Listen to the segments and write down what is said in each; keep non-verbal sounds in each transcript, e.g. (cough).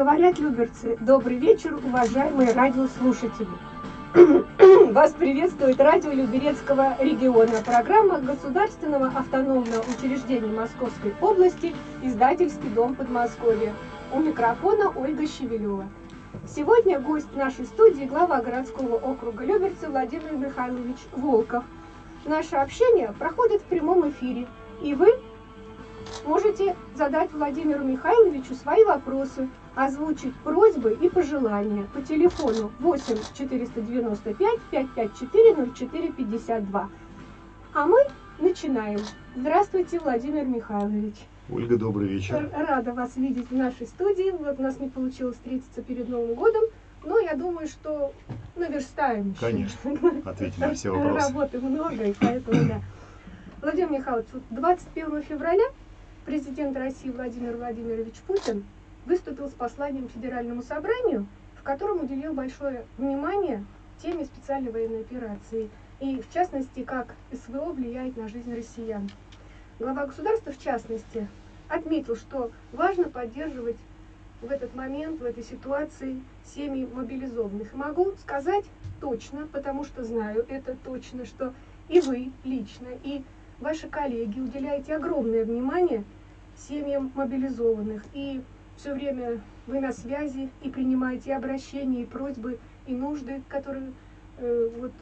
Говорят люберцы, добрый вечер, уважаемые радиослушатели. (clears throat) Вас приветствует радио Люберецкого региона, программа Государственного автономного учреждения Московской области, издательский дом Подмосковья. У микрофона Ольга Щевелева. Сегодня гость нашей студии глава городского округа Люберцы Владимир Михайлович Волков. Наше общение проходит в прямом эфире, и вы можете задать Владимиру Михайловичу свои вопросы, озвучить просьбы и пожелания по телефону 8 495 554 04 52. А мы начинаем. Здравствуйте, Владимир Михайлович. Ольга, добрый вечер. Рада вас видеть в нашей студии. Вот у нас не получилось встретиться перед Новым годом, но я думаю, что наверстаем еще. Конечно, (laughs) ответим на все вопросы. Работы много, и поэтому да. Владимир Михайлович, 21 февраля президент России Владимир Владимирович Путин выступил с посланием Федеральному собранию, в котором уделил большое внимание теме специальной военной операции и, в частности, как СВО влияет на жизнь россиян. Глава государства, в частности, отметил, что важно поддерживать в этот момент, в этой ситуации семьи мобилизованных. Могу сказать точно, потому что знаю это точно, что и вы лично, и ваши коллеги уделяете огромное внимание семьям мобилизованных. И все время вы на связи и принимаете обращения, и просьбы, и нужды, которые э, вот,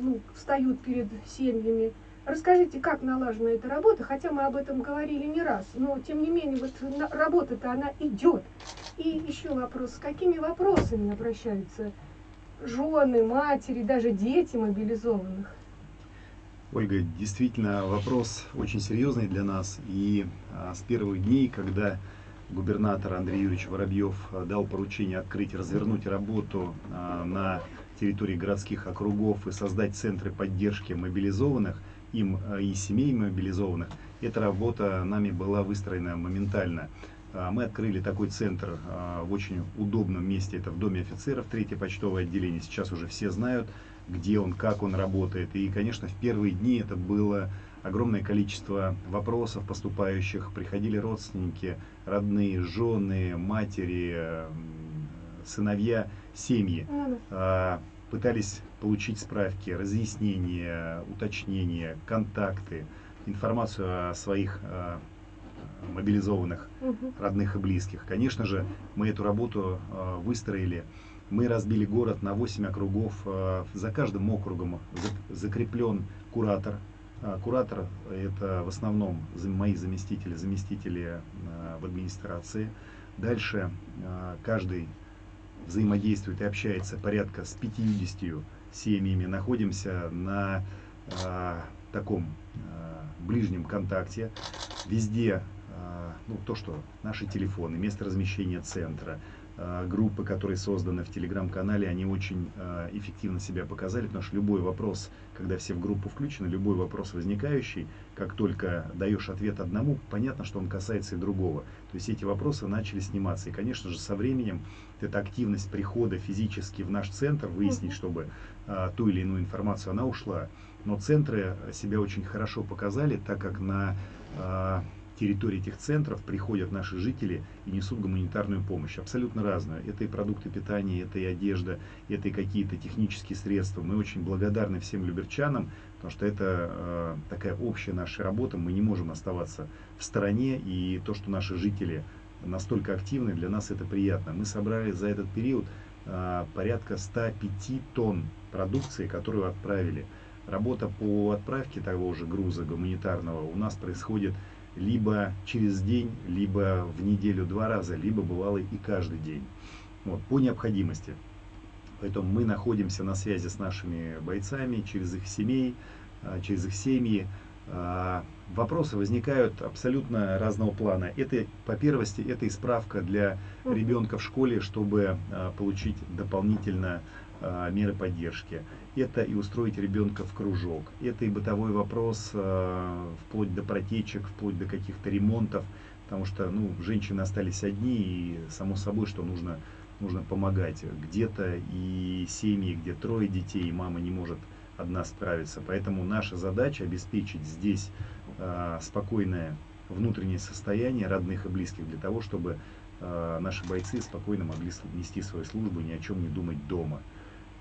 ну, встают перед семьями. Расскажите, как налажена эта работа, хотя мы об этом говорили не раз, но тем не менее вот работа-то она идет. И еще вопрос, с какими вопросами обращаются жены, матери, даже дети мобилизованных? Ольга, действительно вопрос очень серьезный для нас. И а, с первых дней, когда губернатор Андрей Юрьевич Воробьев а, дал поручение открыть, развернуть работу а, на территории городских округов и создать центры поддержки мобилизованных, им а, и семей мобилизованных, эта работа нами была выстроена моментально. Мы открыли такой центр в очень удобном месте, это в Доме офицеров, третье почтовое отделение. Сейчас уже все знают, где он, как он работает. И, конечно, в первые дни это было огромное количество вопросов поступающих. Приходили родственники, родные, жены, матери, сыновья, семьи. А, пытались получить справки, разъяснения, уточнения, контакты, информацию о своих мобилизованных родных и близких. Конечно же, мы эту работу выстроили мы разбили город на 8 округов. Э, за каждым округом закреплен куратор. А, куратор – это в основном мои заместители, заместители э, в администрации. Дальше э, каждый взаимодействует и общается порядка с 50 семьями. Находимся на таком ближнем контакте. Везде ну, то, что наши телефоны, место размещения центра, группы, которые созданы в телеграм-канале, они очень э, эффективно себя показали, потому что любой вопрос, когда все в группу включены, любой вопрос возникающий, как только даешь ответ одному, понятно, что он касается и другого. То есть эти вопросы начали сниматься. И, конечно же, со временем эта активность прихода физически в наш центр, выяснить, чтобы э, ту или иную информацию, она ушла. Но центры себя очень хорошо показали, так как на территории этих центров приходят наши жители и несут гуманитарную помощь, абсолютно разную. Это и продукты питания, это и одежда, это и какие-то технические средства. Мы очень благодарны всем люберчанам, потому что это э, такая общая наша работа, мы не можем оставаться в стороне, и то, что наши жители настолько активны, для нас это приятно. Мы собрали за этот период э, порядка 105 тонн продукции, которую отправили. Работа по отправке того же груза гуманитарного у нас происходит либо через день, либо в неделю два раза, либо бывало и каждый день. Вот, по необходимости. Поэтому мы находимся на связи с нашими бойцами через их семей, а, через их семьи. А, вопросы возникают абсолютно разного плана. Это, по первости, это и справка для ребенка в школе, чтобы а, получить дополнительно меры поддержки это и устроить ребенка в кружок, это и бытовой вопрос, э, вплоть до протечек, вплоть до каких-то ремонтов, потому что ну, женщины остались одни, и само собой, что нужно, нужно помогать. Где-то и семьи, где трое детей, и мама не может одна справиться. Поэтому наша задача обеспечить здесь э, спокойное внутреннее состояние родных и близких для того, чтобы э, наши бойцы спокойно могли нести свою службу, ни о чем не думать дома.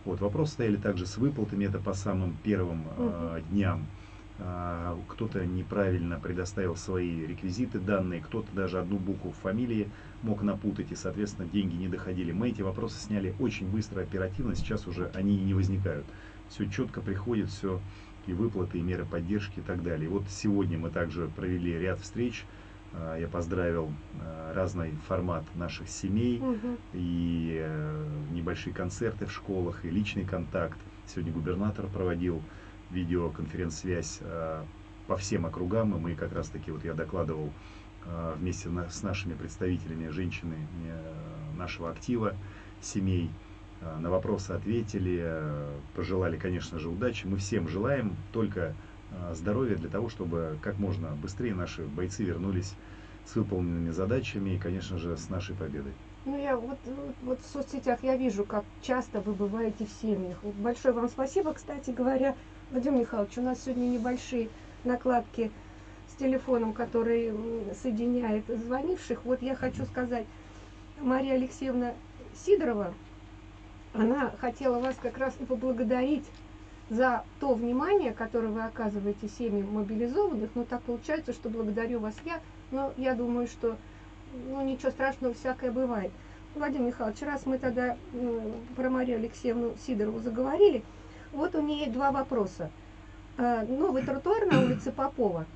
Вот, вопрос стояли также с выплатами, это по самым первым э, дням. Э, кто-то неправильно предоставил свои реквизиты, данные, кто-то даже одну букву в фамилии мог напутать, и, соответственно, деньги не доходили. Мы эти вопросы сняли очень быстро, оперативно, сейчас уже они не возникают. Все четко приходит, все и выплаты, и меры поддержки и так далее. И вот сегодня мы также провели ряд встреч. А, я поздравил а, разный формат наших семей угу. и э, небольшие концерты в школах, и личный контакт. Сегодня губернатор проводил видеоконференц-связь по всем округам, и мы как раз таки, вот я докладывал вместе с нашими представителями женщины э, нашего актива семей, Э, на вопросы ответили, э, пожелали, конечно же, удачи. Мы всем желаем только э, здоровья для того, чтобы как можно быстрее наши бойцы вернулись с выполненными задачами и, конечно же, с нашей победой. Ну, я вот, вот в соцсетях я вижу, как часто вы бываете в семьях. Большое вам спасибо, кстати говоря. Владимир Михайлович, у нас сегодня небольшие накладки с телефоном, который соединяет звонивших. Вот я хочу сказать, Мария Алексеевна Сидорова, она хотела вас как раз и поблагодарить за то внимание, которое вы оказываете семьям мобилизованных. Но так получается, что благодарю вас я. Но я думаю, что ну, ничего страшного, всякое бывает. Владимир Михайлович, раз мы тогда ну, про Марию Алексеевну Сидорову заговорили, вот у нее два вопроса. Э, новый тротуар на улице Попова –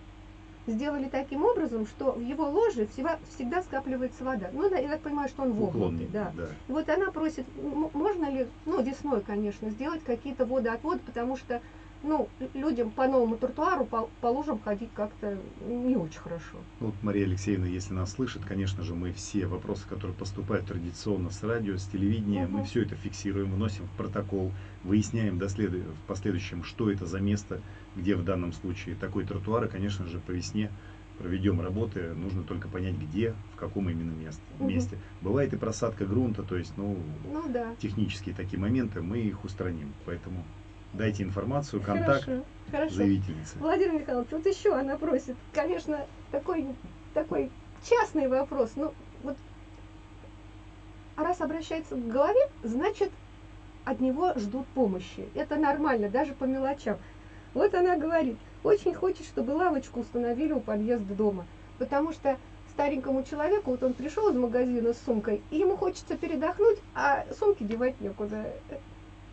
сделали таким образом, что в его ложе всегда, всегда скапливается вода. Ну, да, я так понимаю, что он вогнутый. Да. да. И вот она просит, можно ли, ну, весной, конечно, сделать какие-то водоотводы, потому что ну, людям по новому тротуару, по, по лужам ходить как-то не очень хорошо. Ну, вот Мария Алексеевна, если нас слышит, конечно же, мы все вопросы, которые поступают традиционно с радио, с телевидения, угу. мы все это фиксируем, вносим в протокол, выясняем дослед... в последующем, что это за место, где в данном случае такой тротуар, и, конечно же, по весне проведем работы, нужно только понять, где, в каком именно месте. Угу. месте. Бывает и просадка грунта, то есть, ну, ну да. технические такие моменты, мы их устраним, поэтому дайте информацию, контакт хорошо, хорошо. заявительницы. Владимир Михайлович, вот еще она просит, конечно, такой, такой частный вопрос, ну, вот, раз обращается к голове, значит, от него ждут помощи. Это нормально, даже по мелочам. Вот она говорит, очень хочет, чтобы лавочку установили у подъезда дома, потому что старенькому человеку, вот он пришел из магазина с сумкой, и ему хочется передохнуть, а сумки девать некуда.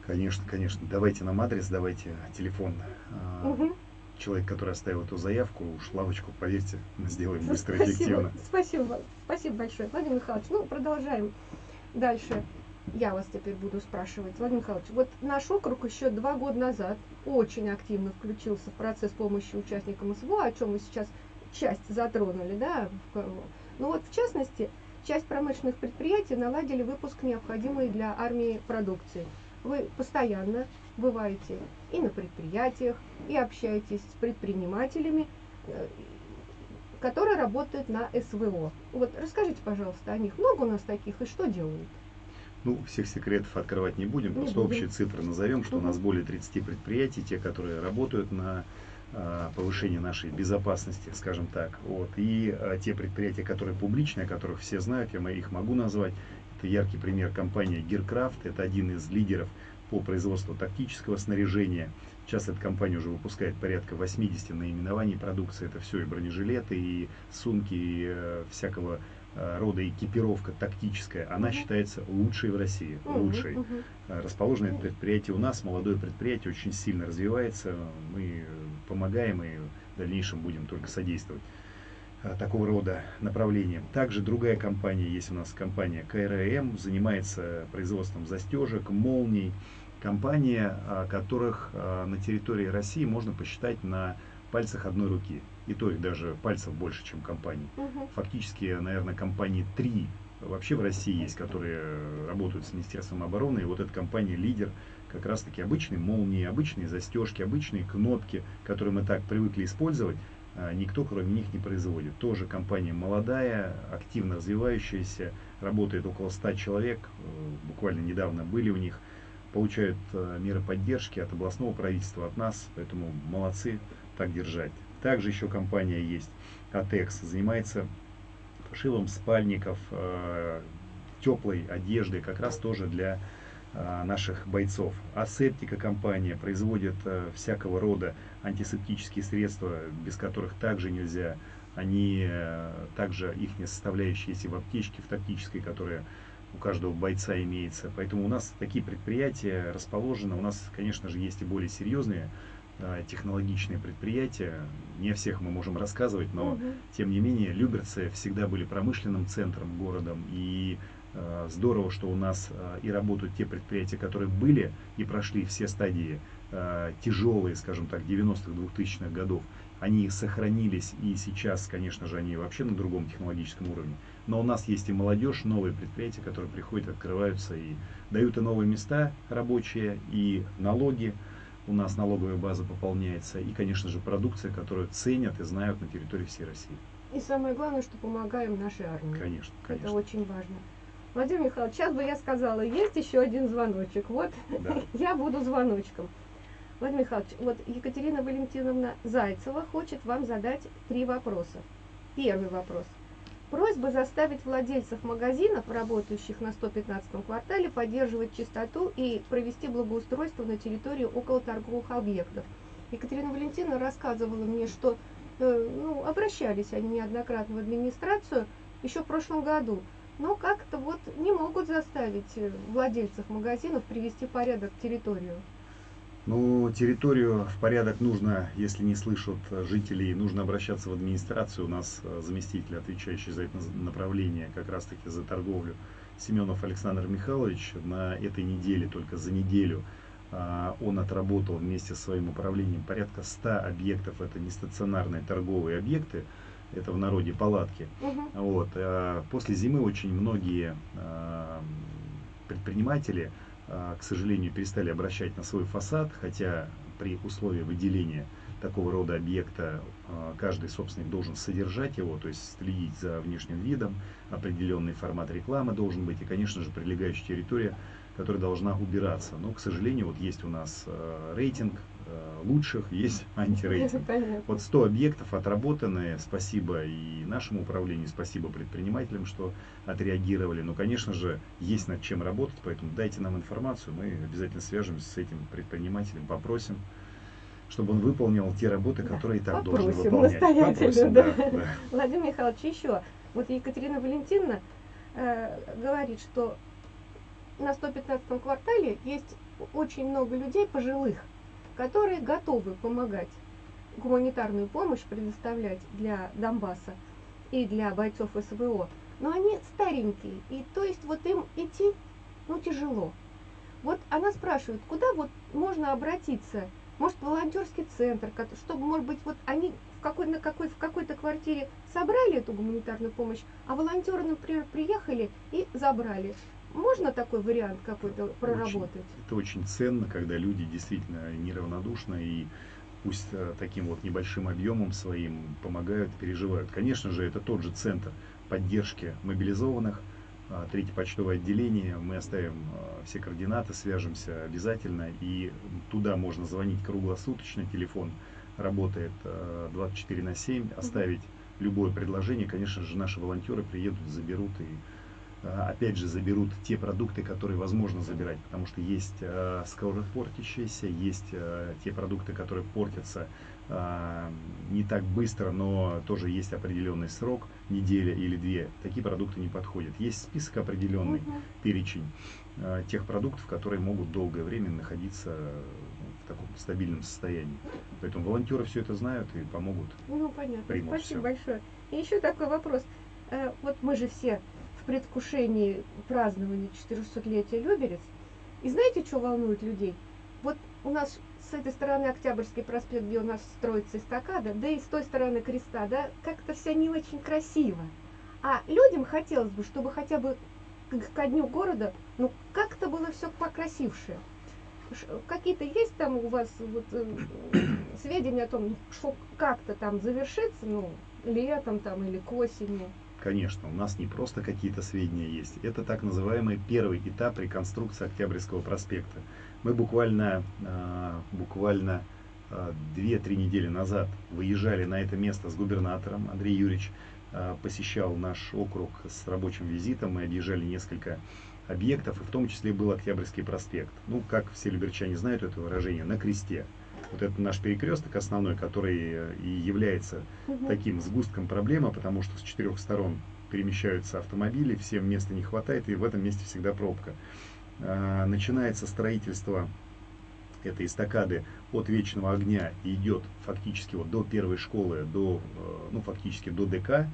Конечно, конечно. Давайте нам адрес, давайте телефон. Угу. Человек, который оставил эту заявку, уж лавочку, поверьте, мы сделаем (laughs) быстро и эффективно. Спасибо, спасибо большое. Владимир Михайлович, ну, продолжаем дальше. Я вас теперь буду спрашивать. Владимир Михайлович, вот наш округ еще два года назад очень активно включился в процесс помощи участникам СВО, о чем мы сейчас часть затронули, да? Ну вот, в частности, часть промышленных предприятий наладили выпуск необходимой для армии продукции – вы постоянно бываете и на предприятиях, и общаетесь с предпринимателями, э, которые работают на СВО. Вот расскажите, пожалуйста, о них. Много у нас таких и что делают? Ну, всех секретов открывать не будем, не просто будем. общие цифры назовем, что угу. у нас более 30 предприятий, те, которые работают на а, повышение нашей безопасности, скажем так. Вот. И а, те предприятия, которые публичные, о которых все знают, я их могу назвать, это яркий пример компания Gearcraft, это один из лидеров по производству тактического снаряжения. Сейчас эта компания уже выпускает порядка 80 наименований продукции. Это все и бронежилеты, и сумки, и э, всякого э, рода экипировка тактическая. Она uh-huh. считается лучшей в России. Uh-huh. Лучшей. Расположено это предприятие у нас, молодое предприятие, очень сильно развивается. Мы помогаем и в дальнейшем будем только содействовать. Э, такого рода направлениям. Также другая компания, есть у нас компания КРМ, занимается производством застежек, молний. Компания, которых э, на территории России можно посчитать на пальцах одной руки. И то их даже пальцев больше, чем компаний. Угу. Фактически, наверное, компании три вообще в России есть, которые работают с Министерством обороны. И вот эта компания лидер как раз таки обычные молнии, обычные застежки, обычные кнопки, которые мы так привыкли использовать. А, никто кроме них не производит. Тоже компания молодая, активно развивающаяся, работает около 100 человек, э, буквально недавно были у них, получают э, меры поддержки от областного правительства, от нас, поэтому молодцы, так держать. Также еще компания есть Атекс, занимается пошивом спальников, э, теплой одежды, как раз тоже для наших бойцов. Асептика компания производит э, всякого рода антисептические средства, без которых также нельзя. Они также их составляющие есть и в аптечке, в тактической, которая у каждого бойца имеется. Поэтому у нас такие предприятия расположены. У нас, конечно же, есть и более серьезные технологичные предприятия. Не о всех мы можем рассказывать, но угу. тем не менее Люберцы всегда были промышленным центром городом. И э, здорово, что у нас э, и работают те предприятия, которые были и прошли все стадии э, тяжелые, скажем так, 90-х, 2000-х годов. Они сохранились и сейчас, конечно же, они вообще на другом технологическом уровне. Но у нас есть и молодежь, новые предприятия, которые приходят, открываются и дают и новые места рабочие, и налоги у нас налоговая база пополняется, и, конечно же, продукция, которую ценят и знают на территории всей России. И самое главное, что помогаем нашей армии. Конечно, конечно. Это очень важно. Владимир Михайлович, сейчас бы я сказала, есть еще один звоночек. Вот да. (laughs) я буду звоночком. Владимир Михайлович, вот Екатерина Валентиновна Зайцева хочет вам задать три вопроса. Первый вопрос – Просьба заставить владельцев магазинов, работающих на 115-м квартале, поддерживать чистоту и провести благоустройство на территории около торговых объектов. Екатерина Валентиновна рассказывала мне, что э, ну, обращались они неоднократно в администрацию еще в прошлом году, но как-то вот не могут заставить э, владельцев магазинов привести порядок в территорию. Ну, территорию в порядок нужно, если не слышат жителей, нужно обращаться в администрацию. У нас э, заместитель, отвечающий за это направление, как раз таки за торговлю, Семенов Александр Михайлович, на этой неделе, только за неделю, а, он отработал вместе со своим управлением порядка 100 объектов. Это не стационарные торговые объекты, это в народе палатки. Угу. Вот. А после зимы очень многие а, предприниматели а, к сожалению, перестали обращать на свой фасад, хотя при условии выделения такого рода объекта каждый собственник должен содержать его, то есть следить за внешним видом, определенный формат рекламы должен быть и, конечно же, прилегающая территория, которая должна убираться. Но, к сожалению, вот есть у нас рейтинг Э, лучших, есть (laughs) антирейтинг. Вот 100 объектов отработаны, спасибо и нашему управлению, спасибо предпринимателям, что отреагировали. Но, конечно же, есть над чем работать, поэтому дайте нам информацию, мы обязательно свяжемся с этим предпринимателем, попросим чтобы он выполнил те работы, которые да. и так должен выполнять. Попросим, да. Да, да. (laughs) Владимир Михайлович, еще. Вот Екатерина Валентиновна э, говорит, что на 115 квартале есть очень много людей пожилых, которые готовы помогать гуманитарную помощь предоставлять для Донбасса и для бойцов СВО, но они старенькие, и то есть вот им идти, ну, тяжело. Вот она спрашивает, куда вот можно обратиться, может, волонтерский центр, чтобы, может быть, вот они в какой, на какой, в какой-то квартире собрали эту гуманитарную помощь, а волонтеры, например, приехали и забрали. Можно такой вариант какой-то проработать? Очень, это очень ценно, когда люди действительно неравнодушны и пусть э, таким вот небольшим объемом своим помогают, переживают. Конечно же, это тот же центр поддержки мобилизованных, а, третье почтовое отделение, мы оставим а, все координаты, свяжемся обязательно, и туда можно звонить круглосуточно, телефон работает 24 а, на 7, оставить любое предложение, конечно же, наши волонтеры приедут, заберут и Э, опять же заберут те продукты, которые возможно забирать, потому что есть э, скоропортящиеся, есть э, те продукты, которые портятся э, не так быстро, но тоже есть определенный срок, неделя или две. Такие продукты не подходят. Есть список определенный, угу. перечень э, тех продуктов, которые могут долгое время находиться в таком стабильном состоянии. Поэтому волонтеры все это знают и помогут. Ну, понятно. Спасибо все. большое. И еще такой вопрос. Э, вот мы же все в предвкушении празднования 400-летия Люберец. И знаете, что волнует людей? Вот у нас с этой стороны Октябрьский проспект, где у нас строится эстакада, да и с той стороны креста, да, как-то все не очень красиво. А людям хотелось бы, чтобы хотя бы ко дню города, ну, как-то было все покрасившее. Какие-то есть там у вас вот, э, сведения о том, что как-то там завершится, ну, летом там или к осени? Конечно, у нас не просто какие-то сведения есть. Это так называемый первый этап реконструкции Октябрьского проспекта. Мы буквально, а, буквально две-три недели назад выезжали на это место с губернатором. Андрей Юрьевич посещал наш округ с рабочим визитом. Мы объезжали несколько объектов, и в том числе был Октябрьский проспект. Ну, как все люберчане знают это выражение, на кресте. Вот это наш перекресток основной, который э, и является угу. таким сгустком проблемы, потому что с четырех сторон перемещаются автомобили, всем места не хватает, и в этом месте всегда пробка. А, начинается строительство этой эстакады от Вечного Огня и идет фактически вот до первой школы, до, э, ну, фактически до ДК.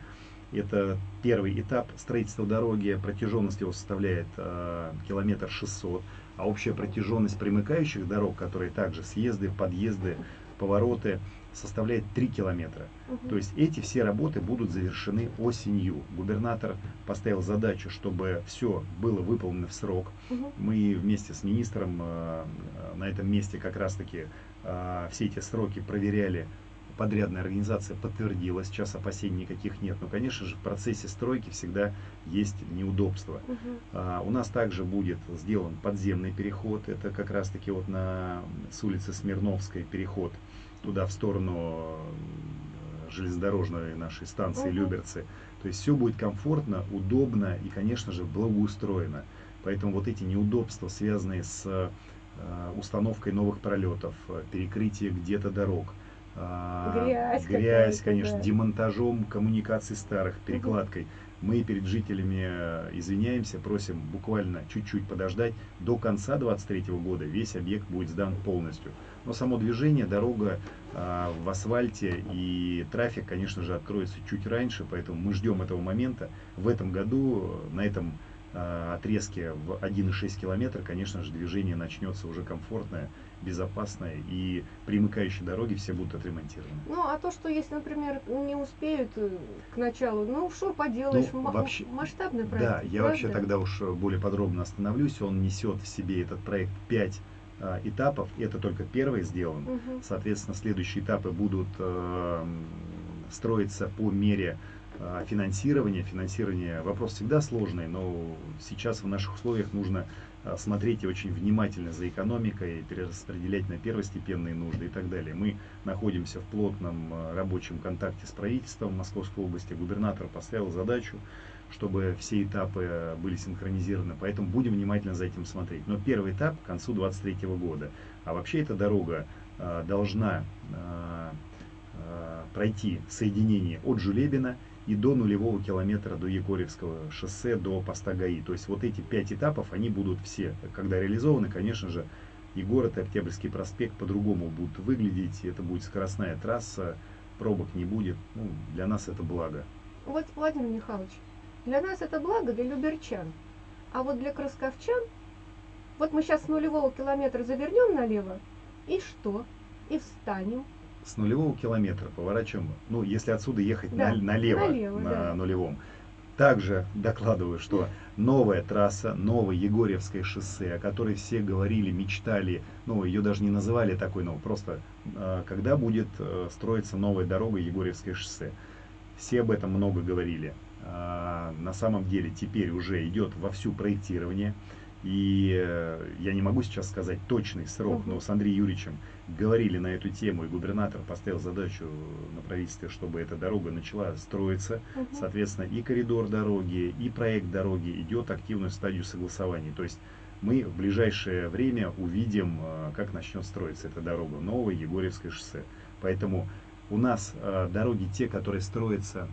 Это первый этап строительства дороги, протяженность его составляет э, километр 600, а общая протяженность примыкающих дорог, которые также съезды, подъезды, повороты, составляет 3 километра. Угу. То есть эти все работы будут завершены осенью. Губернатор поставил задачу, чтобы все было выполнено в срок. Угу. Мы вместе с министром э, на этом месте как раз-таки э, все эти сроки проверяли подрядная организация подтвердила, сейчас опасений никаких нет. Но, конечно же, в процессе стройки всегда есть неудобства. Угу. А, у нас также будет сделан подземный переход. Это как раз-таки вот на, с улицы Смирновской переход туда в сторону железнодорожной нашей станции угу. Люберцы. То есть все будет комфортно, удобно и, конечно же, благоустроено. Поэтому вот эти неудобства, связанные с э, установкой новых пролетов, перекрытие где-то дорог, грязь, грязь конечно, да. демонтажом коммуникаций старых, перекладкой. Угу. Мы перед жителями э, извиняемся, просим буквально чуть-чуть подождать. До конца 2023 года весь объект будет сдан полностью. Но само движение, дорога а, в асфальте и трафик, конечно же, откроется чуть раньше, поэтому мы ждем этого момента. В этом году на этом а, отрезке в 1,6 километра, конечно же, движение начнется уже комфортное, безопасное, и примыкающие дороги все будут отремонтированы. Ну, а то, что если, например, не успеют э, к началу, ну, что поделаешь, ну, вообще, масштабный проект. Да, я правда? вообще тогда уж более подробно остановлюсь, он несет в себе этот проект 5 а, этапов, это только первый сделан, угу. соответственно, следующие этапы будут э, строиться по мере финансирование. Финансирование вопрос всегда сложный, но сейчас в наших условиях нужно а, смотреть очень внимательно за экономикой, перераспределять на первостепенные нужды и так далее. Мы находимся в плотном а, рабочем контакте с правительством Московской области. Губернатор поставил задачу, чтобы все этапы были синхронизированы, поэтому будем внимательно за этим смотреть. Но первый этап к концу 2023 года. А вообще эта дорога должна пройти соединение от Жулебина и до нулевого километра до Егорьевского шоссе, до поста ГАИ. То есть вот эти пять этапов, они будут все, когда реализованы, конечно же, и город, и Октябрьский проспект по-другому будут выглядеть, это будет скоростная трасса, пробок не будет. Ну, для нас это благо. Вот, Владимир Михайлович, для нас это благо, для люберчан. А вот для красковчан, вот мы сейчас с нулевого километра завернем налево, и что? И встанем, с нулевого километра поворачиваем, ну, если отсюда ехать да, на, налево, налево на да. нулевом. Также докладываю, что новая трасса, новое Егорьевское шоссе, о которой все говорили, мечтали, ну, ее даже не называли такой, ну, просто э, когда будет э, строиться новая дорога Егорьевское шоссе. Все об этом много говорили. А, на самом деле теперь уже идет вовсю проектирование. И э, я не могу сейчас сказать точный срок, но с Андреем Юрьевичем говорили на эту тему, и губернатор поставил задачу на правительстве, чтобы эта дорога начала строиться. Соответственно, и коридор дороги, и проект дороги идет активную стадию согласования. То есть мы в ближайшее время увидим, э, как начнет строиться эта дорога, новое Егорьевское шоссе. Поэтому у нас э, дороги те, которые строятся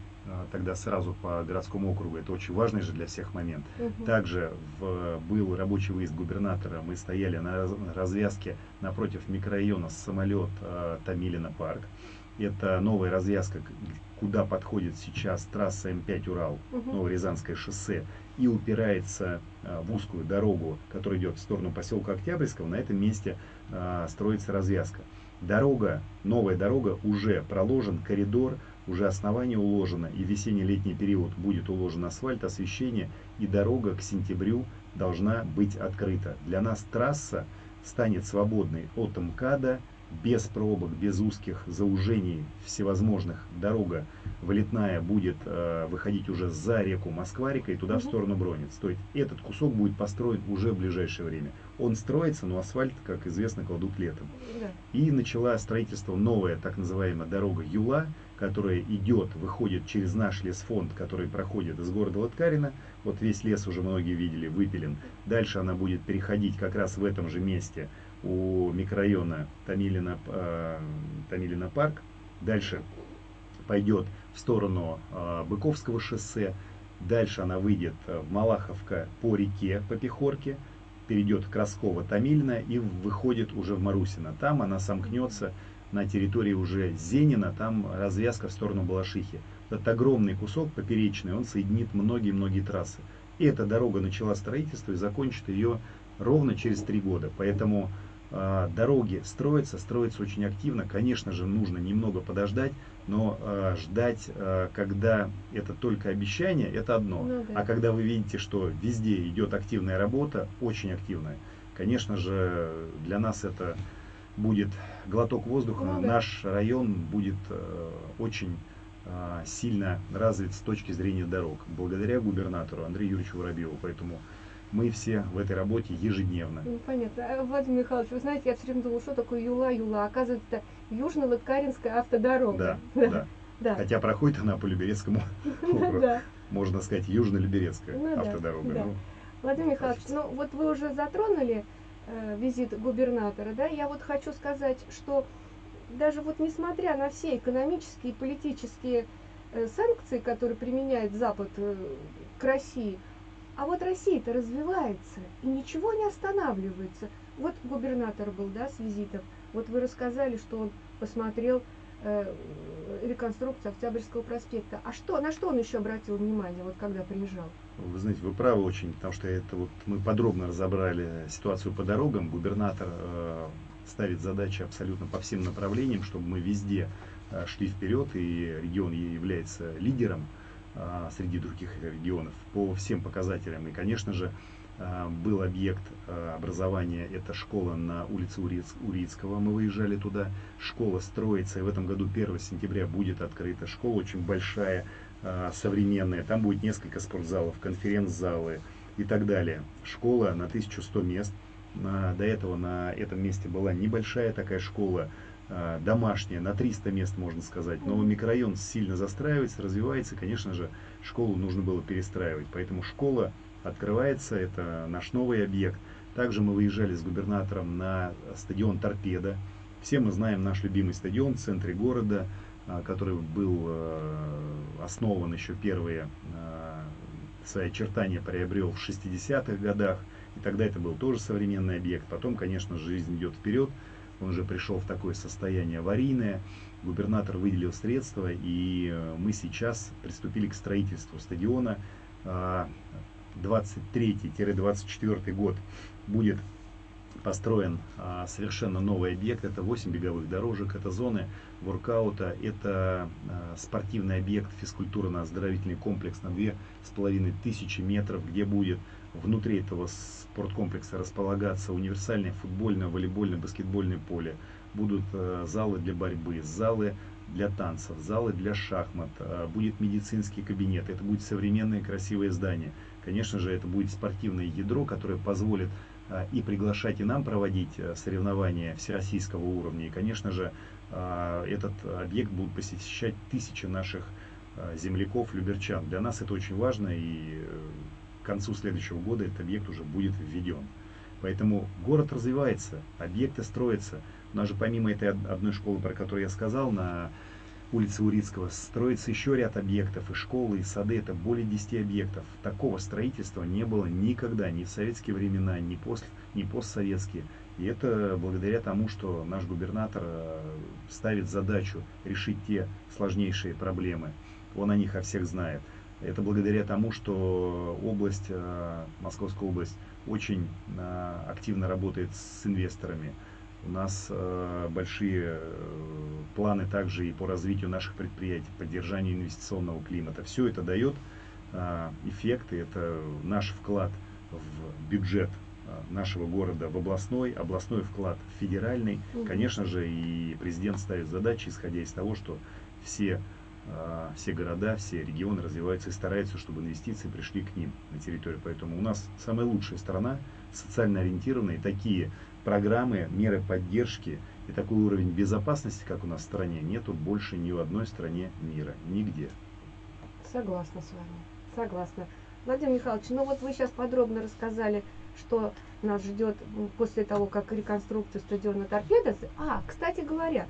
тогда сразу по городскому округу. Это очень важный же для всех момент. Угу. Также в, был рабочий выезд губернатора. Мы стояли на развязке напротив микрорайона самолет э, Томилина парк. Это новая развязка, куда подходит сейчас трасса М5 Урал, угу. Новорязанское шоссе, и упирается э, в узкую дорогу, которая идет в сторону поселка Октябрьского. На этом месте строится развязка. Дорога, новая дорога, уже проложен коридор уже основание уложено, и весенне-летний период будет уложен асфальт, освещение, и дорога к сентябрю должна быть открыта. Для нас трасса станет свободной от МКАДа без пробок, без узких заужений всевозможных. Дорога вылетная будет э, выходить уже за реку Москва-река и туда угу. в сторону Бронец. То есть этот кусок будет построен уже в ближайшее время. Он строится, но асфальт, как известно, кладут летом. Да. И начала строительство новая так называемая дорога Юла, которая идет, выходит через наш лесфонд, который проходит из города Латкарина. Вот весь лес уже многие видели, выпилен. Дальше она будет переходить как раз в этом же месте у микрорайона Тамилина, э, Тамилина парк. Дальше пойдет в сторону э, Быковского шоссе. Дальше она выйдет в Малаховка по реке, по Пехорке, перейдет к Тамильна и выходит уже в Марусино. Там она сомкнется на территории уже Зенина, там развязка в сторону Балашихи. Этот огромный кусок поперечный, он соединит многие-многие трассы. И эта дорога начала строительство и закончит ее ровно через три года. Поэтому э, дороги строятся, строятся очень активно. Конечно же, нужно немного подождать, но э, ждать, э, когда это только обещание, это одно. Ну, да. А когда вы видите, что везде идет активная работа, очень активная, конечно же, для нас это будет глоток воздуха, ну, наш район будет э, очень э, сильно развит с точки зрения дорог, благодаря губернатору Андрею Юрьевичу Воробьеву. Поэтому мы все в этой работе ежедневно. Ну, понятно. А, Владимир Михайлович, вы знаете, я все время думала, что такое Юла-Юла. Оказывается, это Южно-Латкаринская автодорога. (laughs) Да, да. да. Хотя проходит она по Люберецкому (laughs) округу. Можно сказать, Южно-Люберецкая ну автодорога. Ну, Владимир Михайлович, ну вот вы уже затронули визит губернатора, да, я вот хочу сказать, что даже вот несмотря на все экономические и политические э, санкции, которые применяет Запад э, к России, а вот Россия-то развивается, и ничего не останавливается. Вот губернатор был, да, с визитом. Вот вы рассказали, что он посмотрел э, реконструкцию Октябрьского проспекта. А что, на что он еще обратил внимание, вот когда приезжал? Вы знаете, вы правы очень, потому что это вот мы подробно разобрали ситуацию по дорогам. Губернатор э, ставит задачи абсолютно по всем направлениям, чтобы мы везде э, шли вперед, и регион является лидером э, среди других регионов по всем показателям. И, конечно же, э, был объект э, образования, это школа на улице Урицкого, мы выезжали туда. Школа строится, и в этом году 1 сентября будет открыта. Школа очень большая, а, современная, там будет несколько спортзалов, конференц-залы и так далее. Школа на 1100 мест. До этого на этом месте была небольшая такая школа, домашняя, на 300 мест, можно сказать. Но микрорайон сильно застраивается, развивается, конечно же, школу нужно было перестраивать. Поэтому школа открывается, это наш новый объект. Также мы выезжали с губернатором на стадион «Торпеда». Все мы знаем наш любимый стадион в центре города – а, который был э, основан еще первые э, свои очертания приобрел в 60-х годах. И тогда это был тоже современный объект. Потом, конечно, жизнь идет вперед. Он уже пришел в такое состояние аварийное. Губернатор выделил средства, и э, мы сейчас приступили к строительству стадиона. 23-24 год будет построен а, совершенно новый объект. Это 8 беговых дорожек, это зоны воркаута, это а, спортивный объект, физкультурно-оздоровительный комплекс на 2500 метров, где будет внутри этого спорткомплекса располагаться универсальное футбольное, волейбольное, баскетбольное поле. Будут а, залы для борьбы, залы для танцев, залы для шахмат, а, будет медицинский кабинет, это будет современное красивое здание. Конечно же, это будет спортивное ядро, которое позволит а, и приглашать и нам проводить э, соревнования всероссийского уровня. И, конечно же, а, этот объект будут посещать тысячи наших а, земляков, люберчан. Для нас это очень важно, и э, к концу следующего года этот объект уже будет введен. Поэтому город развивается, объекты строятся. У нас же помимо этой одной школы, про которую я сказал, на улице Урицкого строится еще ряд объектов, и школы, и сады, это более 10 объектов. Такого строительства не было никогда, ни в советские времена, ни, после, ни постсоветские. И это благодаря тому, что наш губернатор э, ставит задачу решить те сложнейшие проблемы. Он о них о всех знает. Это благодаря тому, что область, э, Московская область, очень э, активно работает с инвесторами. У нас э, большие э, планы также и по развитию наших предприятий, поддержанию инвестиционного климата. Все это дает э, эффекты, это наш вклад в бюджет нашего города в областной, областной вклад в федеральный. Конечно же, и президент ставит задачи, исходя из того, что все, все города, все регионы развиваются и стараются, чтобы инвестиции пришли к ним на территорию. Поэтому у нас самая лучшая страна, социально ориентированные, такие программы, меры поддержки и такой уровень безопасности, как у нас в стране, нету больше ни в одной стране мира, нигде. Согласна с вами, согласна. Владимир Михайлович, ну вот вы сейчас подробно рассказали, что нас ждет после того, как реконструкция стадиона Торпедос. А, кстати говоря,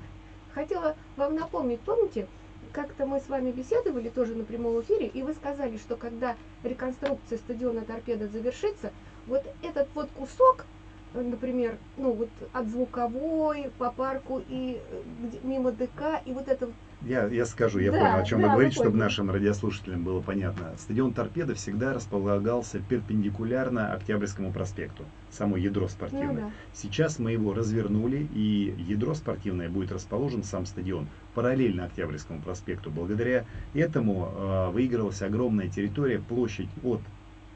хотела вам напомнить, помните, как-то мы с вами беседовали тоже на прямом эфире, и вы сказали, что когда реконструкция стадиона Торпедо завершится, вот этот вот кусок, например, ну вот от звуковой по парку и э, мимо ДК, и вот это я, я скажу, я да, понял, о чем да, вы говорите, чтобы нашим радиослушателям было понятно. Стадион «Торпеда» всегда располагался перпендикулярно Октябрьскому проспекту, само ядро спортивное. Ну, да. Сейчас мы его развернули, и ядро спортивное будет расположен, сам стадион, параллельно Октябрьскому проспекту. Благодаря этому э, выигралась огромная территория, площадь от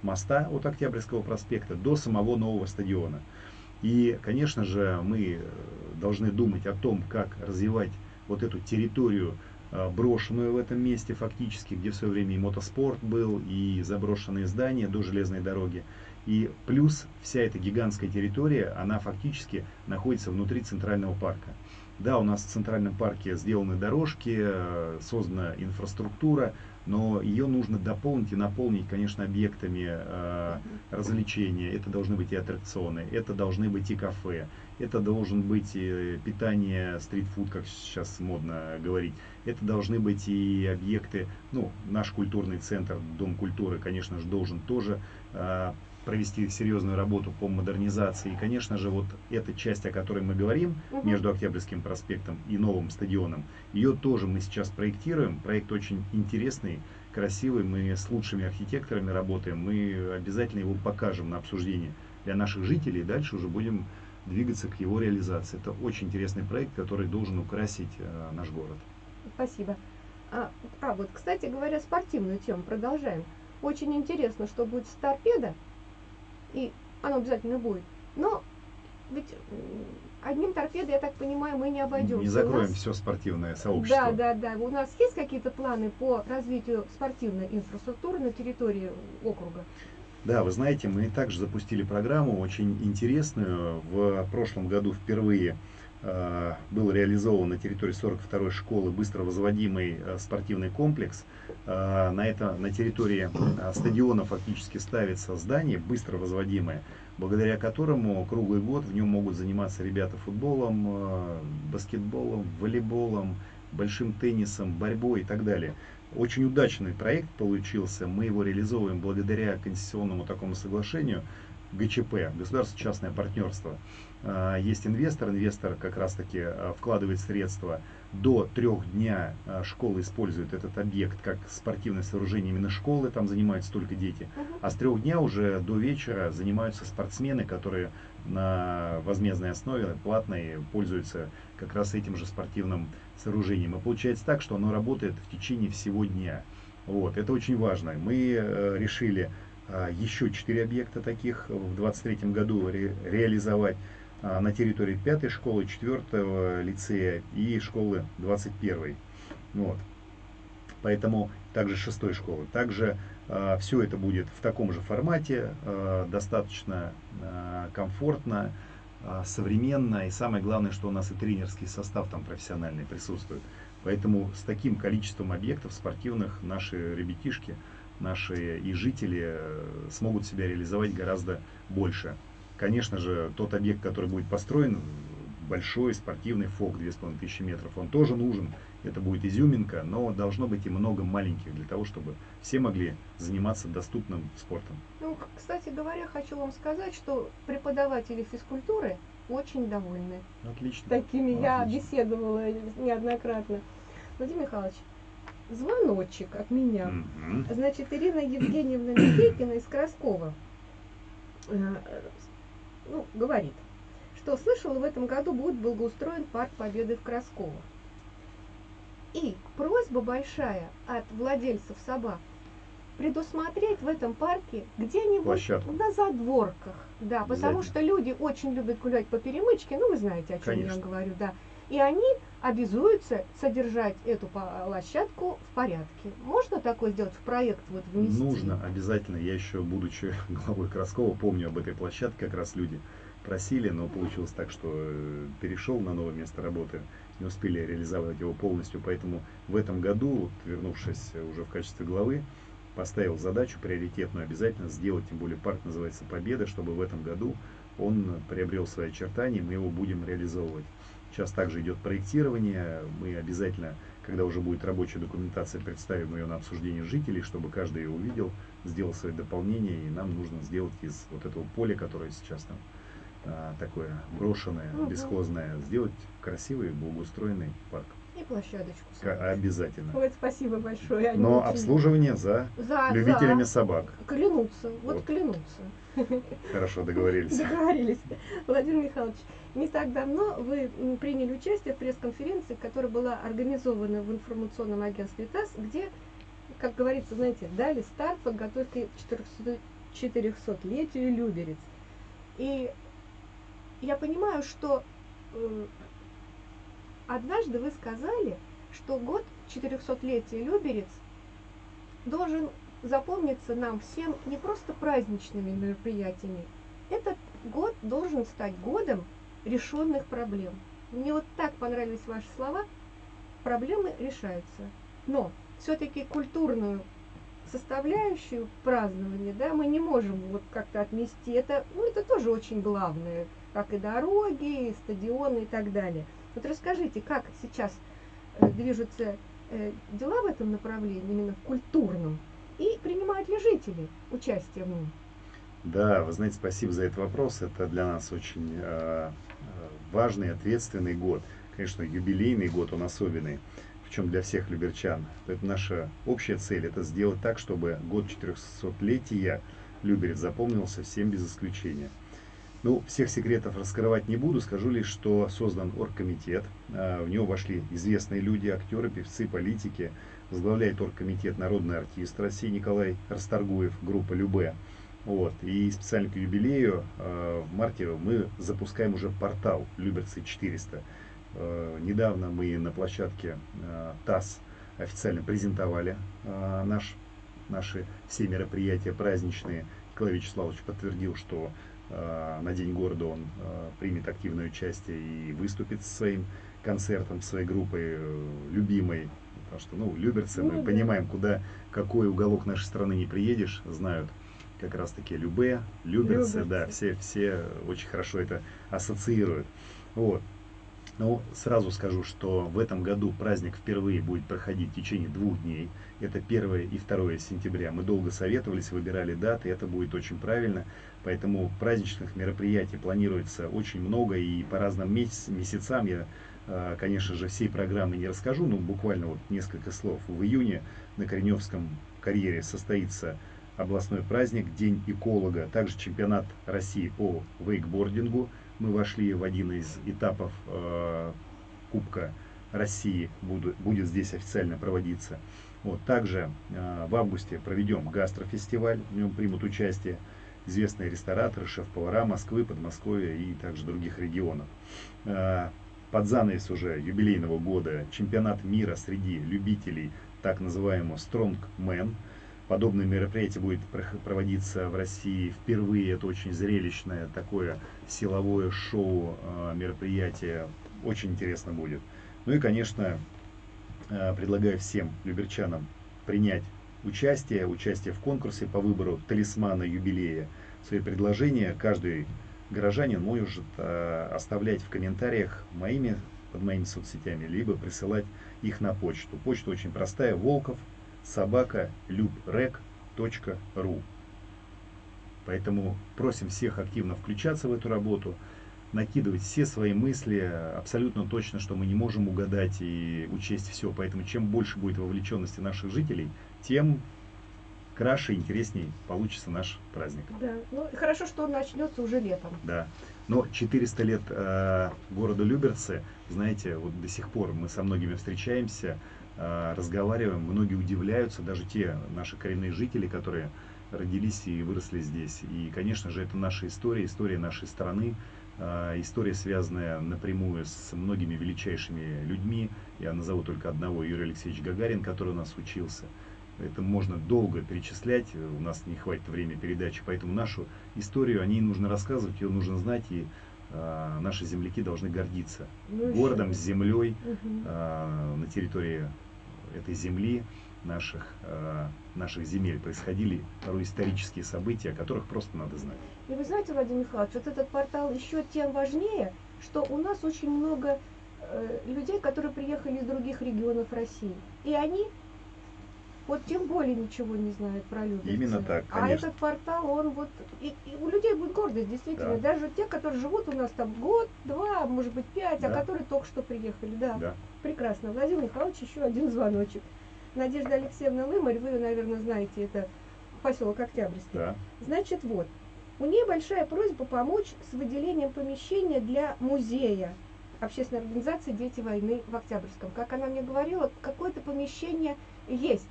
моста, от Октябрьского проспекта до самого нового стадиона. И, конечно же, мы должны думать о том, как развивать вот эту территорию, а, брошенную в этом месте фактически, где в свое время и мотоспорт был, и заброшенные здания до железной дороги. И плюс вся эта гигантская территория, она фактически находится внутри центрального парка. Да, у нас в центральном парке сделаны дорожки, э, создана инфраструктура, но ее нужно дополнить и наполнить, конечно, объектами э, развлечения. Это должны быть и аттракционы, это должны быть и кафе, это должен быть и питание, стритфуд, как сейчас модно говорить. Это должны быть и объекты, ну, наш культурный центр, Дом культуры, конечно же, должен тоже э, провести серьезную работу по модернизации. И, конечно же, вот эта часть, о которой мы говорим, угу. между Октябрьским проспектом и новым стадионом, ее тоже мы сейчас проектируем. Проект очень интересный, красивый. Мы с лучшими архитекторами работаем. Мы обязательно его покажем на обсуждение для наших жителей. И дальше уже будем двигаться к его реализации. Это очень интересный проект, который должен украсить э, наш город. Спасибо. А, а вот, кстати говоря, спортивную тему продолжаем. Очень интересно, что будет с торпедо и оно обязательно будет. Но ведь одним торпедой, я так понимаю, мы не обойдемся. Не закроем нас... все спортивное сообщество. Да, да, да. У нас есть какие-то планы по развитию спортивной инфраструктуры на территории округа? Да, вы знаете, мы также запустили программу очень интересную. В прошлом году впервые был реализован на территории 42-й школы быстро возводимый э, спортивный комплекс. Э, на, это, на территории стадиона фактически ставится здание быстро возводимое, благодаря которому круглый год в нем могут заниматься ребята футболом, баскетболом, волейболом, большим теннисом, борьбой и так далее. Очень удачный проект получился. Мы его реализовываем благодаря конституционному такому соглашению ГЧП, государственно-частное партнерство. А, есть инвестор, инвестор как раз таки а, вкладывает средства. До трех дня а, школа использует этот объект как спортивное сооружение именно школы, там занимаются только дети. А с трех дня уже до вечера занимаются спортсмены, которые на возмездной основе, платной, пользуются как раз этим же спортивным сооружением. И получается так, что оно работает в течение всего дня. Вот, это очень важно. Мы э, решили еще четыре объекта таких в 2023 году ре, реализовать. А, на территории пятой школы, четвертого лицея и школы 21. Вот. Поэтому также шестой школы. Также э, все это будет в таком же формате, достаточно комфортно, современно. И самое главное, что у нас и тренерский состав там профессиональный присутствует. Поэтому с таким количеством объектов спортивных наши ребятишки, наши и жители смогут себя реализовать гораздо больше. Конечно же, тот объект, который будет построен, большой спортивный ФОК 2500 метров, он тоже нужен. Это будет изюминка, но должно быть и много маленьких для того, чтобы все могли заниматься доступным спортом. Ну, кстати говоря, хочу вам сказать, что преподаватели физкультуры очень довольны. Отлично. Такими Отлично. я беседовала неоднократно. Владимир Михайлович, звоночек от меня. Угу. Значит, Ирина Евгеньевна Михейкина из Краскова э, ну, говорит, что слышал, в этом году будет благоустроен парк Победы в Красково. И просьба большая от владельцев собак предусмотреть в этом парке где-нибудь на задворках. Да, потому что люди очень любят гулять по перемычке, ну вы знаете, о чем Конечно. я говорю, да. И они обязуются содержать эту площадку в порядке. Можно такое сделать в проект вот внести? Нужно, обязательно. Я еще, будучи (laughs) главой Краскова, помню об этой площадке, как раз люди просили, но получилось так, что э, перешел на новое место работы, не успели реализовать его полностью, поэтому в этом году, вот, вернувшись уже в качестве главы, поставил задачу приоритетную обязательно сделать, тем более парк называется «Победа», чтобы в этом году он приобрел свои очертания, мы его будем реализовывать. Сейчас также идет проектирование, мы обязательно, когда уже будет рабочая документация, представим ее на обсуждение жителей, чтобы каждый ее увидел, сделал свои дополнения, и нам нужно сделать из вот этого поля, которое сейчас там а, такое брошенное, бесхозное, сделать красивый, благоустроенный парк. И площадочку. К- обязательно. Вот спасибо большое. Они Но обслуживание за, за любителями за. собак. Клянутся, вот, вот клянутся. Хорошо, договорились. Договорились. Владимир Михайлович, не так давно вы приняли участие в пресс-конференции, которая была организована в информационном агентстве ТАСС, где, как говорится, знаете, дали старт подготовки к 400-летию Люберец. И я понимаю, что однажды вы сказали, что год 400-летия Люберец должен запомниться нам всем не просто праздничными мероприятиями. Этот год должен стать годом решенных проблем. Мне вот так понравились ваши слова. Проблемы решаются. Но все-таки культурную составляющую празднования, да, мы не можем вот как-то отмести. Это, ну, это тоже очень главное, как и дороги, и стадионы и так далее. Вот расскажите, как сейчас э, движутся э, дела в этом направлении, именно в культурном, и принимают ли жители участие в нем? Да, вы знаете, спасибо за этот вопрос. Это для нас очень э, важный, ответственный год. Конечно, юбилейный год, он особенный, причем для всех люберчан. Это наша общая цель, это сделать так, чтобы год 400-летия Люберец запомнился всем без исключения. Ну, всех секретов раскрывать не буду, скажу лишь, что создан оргкомитет. А, в него вошли известные люди, актеры, певцы, политики. Возглавляет оргкомитет народный артист России Николай Расторгуев, группа «Любе». Вот. И специально к юбилею э, в марте мы запускаем уже портал Люберцы 400. Э, недавно мы на площадке ТАСС официально презентовали наш, наши все мероприятия праздничные. Николай Вячеславович подтвердил, что на День города он э, примет активное участие и выступит со своим концертом, своей группой э, любимой. Потому что, ну, люберцы, мы ну понимаем, куда, какой уголок нашей страны не приедешь, знают как раз таки Любе, Люберцы, да, все, все очень хорошо это ассоциируют. Вот. Но сразу скажу, что в этом году праздник впервые будет проходить в течение двух дней. Это 1 и 2 сентября. Мы долго советовались, выбирали даты, это будет очень правильно. Поэтому праздничных мероприятий планируется очень много и по разным месяц, месяцам я, а, конечно же, всей программы не расскажу, но буквально вот несколько слов. В июне на Кореневском карьере состоится областной праздник, День эколога, также чемпионат России по вейкбордингу. Мы вошли в один из этапов э, Кубка России, буду, будет здесь официально проводиться. Вот, также э, в августе проведем гастрофестиваль, в нем примут участие известные рестораторы, шеф-повара Москвы, Подмосковья и также других регионов. Э, под занавес уже юбилейного года чемпионат мира среди любителей так называемого Strongman – Подобное мероприятие будет проводиться в России впервые. Это очень зрелищное такое силовое шоу, а, мероприятие. Очень интересно будет. Ну и, конечно, а, предлагаю всем люберчанам принять участие, участие в конкурсе по выбору талисмана юбилея. Свои предложения каждый горожанин может а, оставлять в комментариях моими, под моими соцсетями, либо присылать их на почту. Почта очень простая, волков собака любрек.ру. Поэтому просим всех активно включаться в эту работу, накидывать все свои мысли, абсолютно точно, что мы не можем угадать и учесть все. Поэтому чем больше будет вовлеченности наших жителей, тем краше и интересней получится наш праздник. Да, ну хорошо, что он начнется уже летом. Да, но 400 лет э, города Люберцы, знаете, вот до сих пор мы со многими встречаемся, разговариваем, многие удивляются, даже те наши коренные жители, которые родились и выросли здесь. И, конечно же, это наша история, история нашей страны, а, история, связанная напрямую с многими величайшими людьми. Я назову только одного, Юрий Алексеевич Гагарин, который у нас учился. Это можно долго перечислять, у нас не хватит времени передачи, поэтому нашу историю о ней нужно рассказывать, ее нужно знать, и э, наши земляки должны гордиться ну, городом, с землей угу. э, на территории этой земли, наших, э, наших земель происходили порой исторические события, о которых просто надо знать. И вы знаете, Владимир Михайлович, вот этот портал еще тем важнее, что у нас очень много э, людей, которые приехали из других регионов России. И они вот тем более ничего не знают про Люберцы. Именно так, а конечно. А этот портал, он вот... И, и у людей будет гордость, действительно. Да. Даже те, которые живут у нас там год, два, может быть, пять, а да. а которые только что приехали. Да. да. Прекрасно. Владимир Михайлович, еще один звоночек. Надежда Алексеевна Лымарь, вы наверное, знаете, это поселок Октябрьский. Да. Значит, вот. У нее большая просьба помочь с выделением помещения для музея общественной организации «Дети войны» в Октябрьском. Как она мне говорила, какое-то помещение есть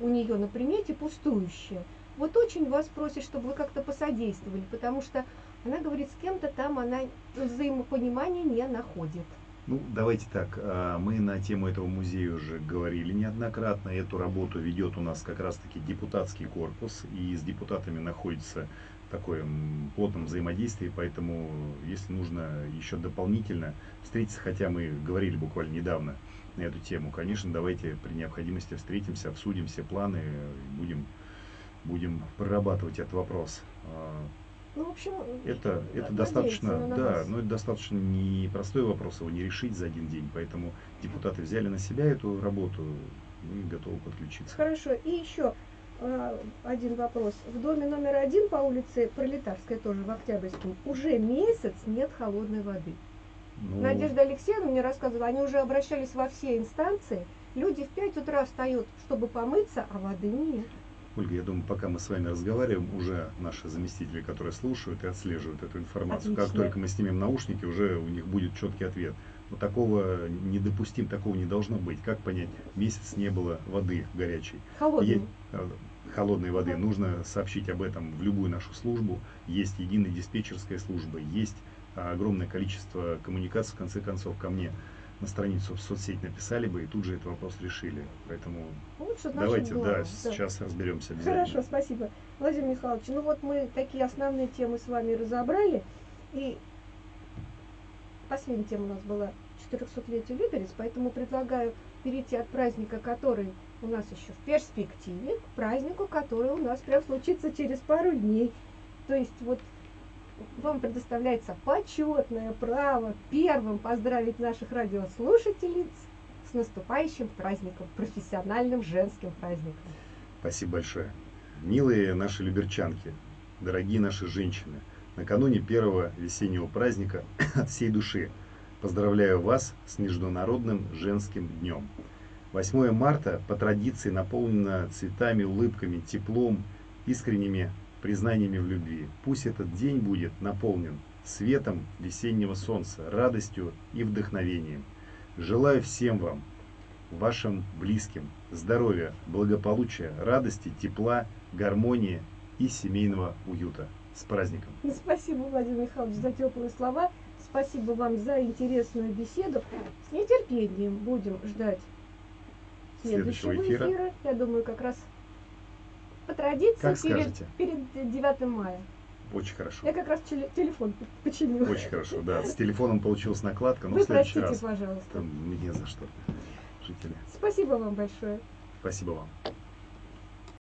у нее на примете пустующее. Вот очень вас просит, чтобы вы как-то посодействовали, потому что она говорит, с кем-то там она взаимопонимания не находит. Ну, давайте так, а, мы на тему этого музея уже говорили неоднократно. Эту работу ведет у нас как раз-таки депутатский корпус, и с депутатами находится такое плотном взаимодействии, поэтому если нужно еще дополнительно встретиться, хотя мы говорили буквально недавно на эту тему, конечно, давайте при необходимости встретимся, обсудим все планы, будем, будем прорабатывать этот вопрос. А, ну, в общем, это, это достаточно, да, но это достаточно непростой вопрос, его не решить за один день, поэтому депутаты взяли на себя эту работу и готовы подключиться. Хорошо, и еще э, один вопрос. В доме номер один по улице Пролетарская, тоже в Октябрьском, уже месяц нет холодной воды. Ну... Надежда Алексеевна мне рассказывала, они уже обращались во все инстанции, люди в 5 утра встают, чтобы помыться, а воды нет. Ольга, я думаю, пока мы с вами разговариваем, уже наши заместители, которые слушают и отслеживают эту информацию, Отлично. как только мы снимем наушники, уже у них будет четкий ответ. Но такого недопустим, такого не должно быть. Как понять, месяц не было воды горячей. Холодной. Е- э, холодной воды. Нужно сообщить об этом в любую нашу службу. Есть единая диспетчерская служба, есть огромное количество коммуникаций, в конце концов, ко мне на страницу в соцсеть написали бы и тут же этот вопрос решили. Поэтому Лучше давайте, да, да, сейчас разберемся Хорошо, спасибо. Владимир Михайлович, ну вот мы такие основные темы с вами разобрали. И последняя тема у нас была 400-летие Люберец, поэтому предлагаю перейти от праздника, который у нас еще в перспективе, к празднику, который у нас прям случится через пару дней. То есть вот вам предоставляется почетное право первым поздравить наших радиослушателей с наступающим праздником, профессиональным женским праздником. Спасибо большое. Милые наши люберчанки, дорогие наши женщины, накануне первого весеннего праздника (coughs) от всей души поздравляю вас с Международным женским днем. 8 марта по традиции наполнено цветами, улыбками, теплом, искренними признаниями в любви. Пусть этот день будет наполнен светом весеннего солнца, радостью и вдохновением. Желаю всем вам, вашим близким, здоровья, благополучия, радости, тепла, гармонии и семейного уюта. С праздником! Спасибо, Владимир Михайлович, за теплые слова. Спасибо вам за интересную беседу. С нетерпением будем ждать следующего, следующего эфира. эфира. Я думаю, как раз по традиции как перед, перед 9 мая. Очень хорошо. Я как раз телефон починила. Очень хорошо, да. С телефоном получилась накладка, но Вы в следующий простите, раз. пожалуйста. Там, не за что, жители. Спасибо вам большое. Спасибо вам.